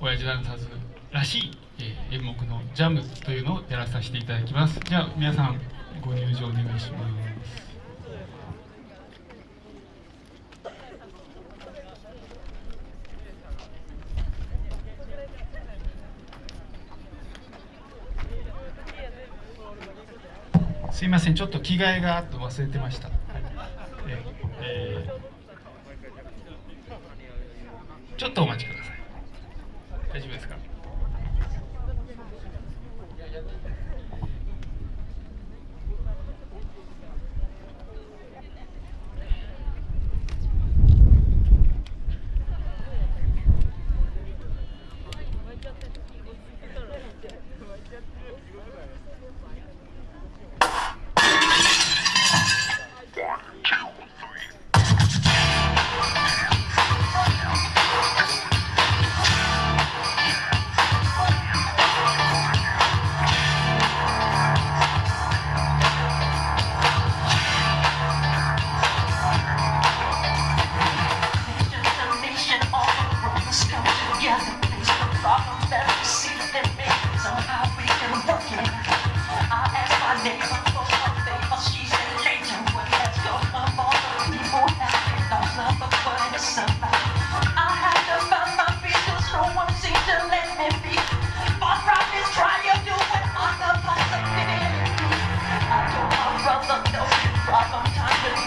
親父ダンサーズらしい、えー演目のジャムというのをやらさせていただきます。じゃあ皆さんご入場お願いします。すいませんちょっと着替えが忘れてました、えーちょっとお待ちください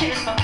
Cheers.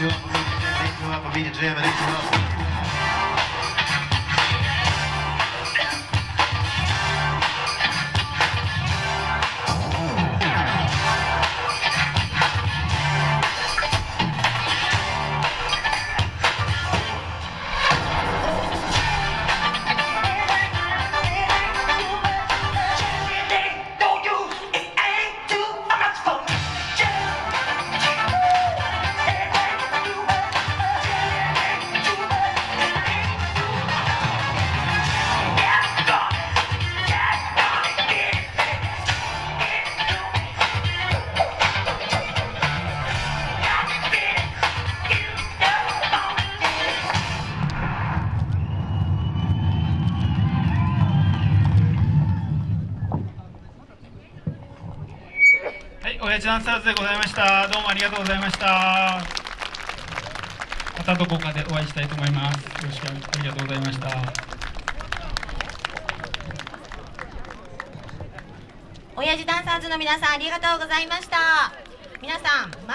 Ik doe beat it up, I ik doe jam it, it up. サーズでございました。どうもありがとうございました。またどこかでお会いしたいと思います。よろしくありがとうございました。親父ダンサーズの皆さんありがとうございました。皆さん